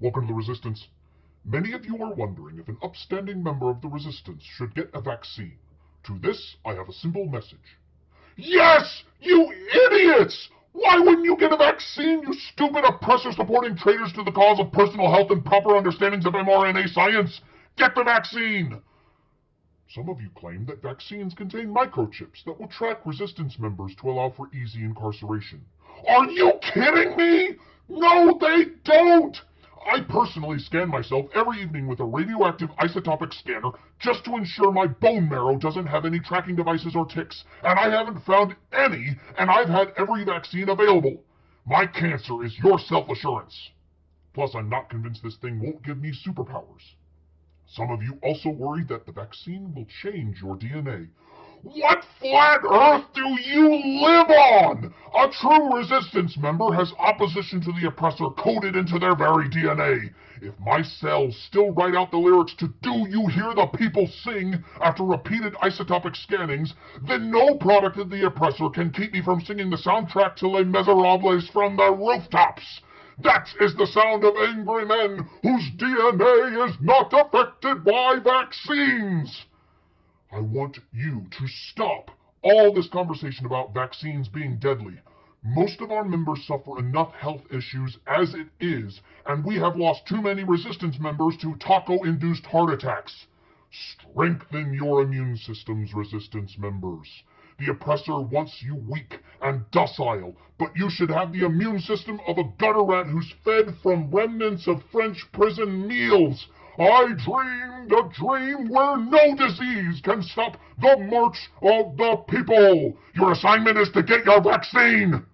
Welcome to the Resistance. Many of you are wondering if an upstanding member of the Resistance should get a vaccine. To this, I have a simple message. Yes, you idiots! Why wouldn't you get a vaccine, you stupid oppressor supporting traitors to the cause of personal health and proper understandings of mRNA science? Get the vaccine! Some of you claim that vaccines contain microchips that will track resistance members to allow for easy incarceration. Are you kidding me? No, they don't! I personally scan myself every evening with a radioactive isotopic scanner just to ensure my bone marrow doesn't have any tracking devices or ticks, and I haven't found any, and I've had every vaccine available. My cancer is your self-assurance. Plus, I'm not convinced this thing won't give me superpowers. Some of you also worry that the vaccine will change your DNA. What flat earth do you live on? A true resistance member has opposition to the oppressor coded into their very DNA. If my cells still write out the lyrics to Do You Hear the People Sing after repeated isotopic scannings, then no product of the oppressor can keep me from singing the soundtrack to Les Miserables from the rooftops. That is the sound of angry men whose DNA is not affected by vaccines. I want you to stop all this conversation about vaccines being deadly. Most of our members suffer enough health issues as it is, and we have lost too many resistance members to taco-induced heart attacks. Strengthen your immune system's resistance members. The oppressor wants you weak and docile, but you should have the immune system of a gutter rat who's fed from remnants of French prison meals. I dreamed a dream where no disease can stop the march of the people. Your assignment is to get your vaccine.